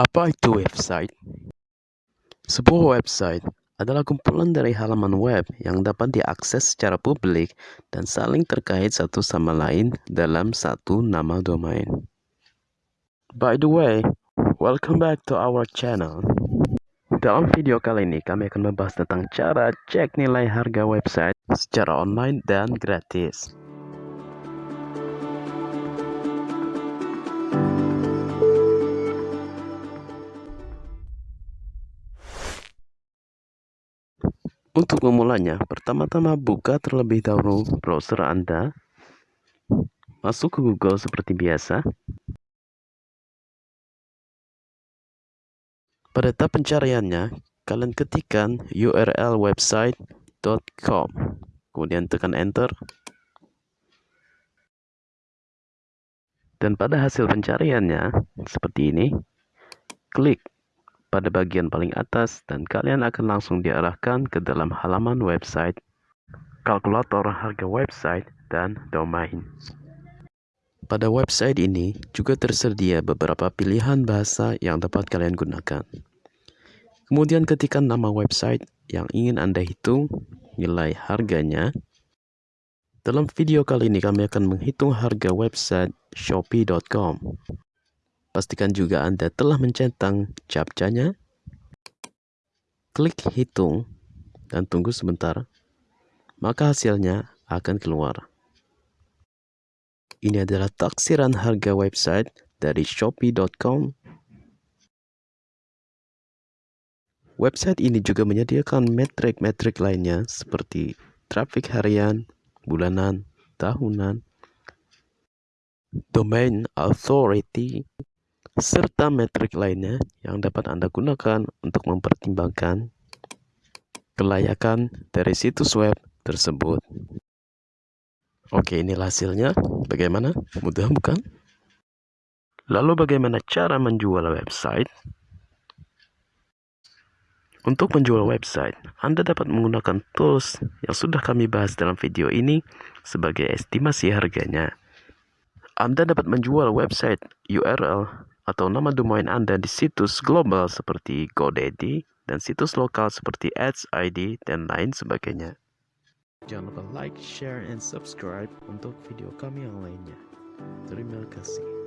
Apa itu website? Sebuah website adalah kumpulan dari halaman web yang dapat diakses secara publik dan saling terkait satu sama lain dalam satu nama domain. By the way, welcome back to our channel. Dalam video kali ini kami akan membahas tentang cara cek nilai harga website secara online dan gratis. Untuk memulainya, pertama-tama buka terlebih dahulu browser Anda. Masuk ke Google seperti biasa. Pada tab pencariannya, kalian ketikkan URL website.com. Kemudian tekan enter. Dan pada hasil pencariannya, seperti ini, klik pada bagian paling atas dan kalian akan langsung diarahkan ke dalam halaman website, kalkulator harga website, dan domain. Pada website ini juga tersedia beberapa pilihan bahasa yang dapat kalian gunakan. Kemudian ketikkan nama website yang ingin Anda hitung, nilai harganya. Dalam video kali ini kami akan menghitung harga website shopee.com. Pastikan juga Anda telah mencentang captchanya. Klik hitung dan tunggu sebentar. Maka hasilnya akan keluar. Ini adalah taksiran harga website dari shopee.com. Website ini juga menyediakan metrik-metrik lainnya seperti traffic harian, bulanan, tahunan, domain authority, serta metrik lainnya yang dapat Anda gunakan untuk mempertimbangkan kelayakan dari situs web tersebut. Oke, inilah hasilnya. Bagaimana? Mudah bukan? Lalu bagaimana cara menjual website? Untuk menjual website, Anda dapat menggunakan tools yang sudah kami bahas dalam video ini sebagai estimasi harganya. Anda dapat menjual website URL atau nama domain Anda di situs global seperti GoDaddy dan situs lokal seperti Ads ID dan lain sebagainya. Jangan lupa like, share, and subscribe untuk video kami yang lainnya. Terima kasih.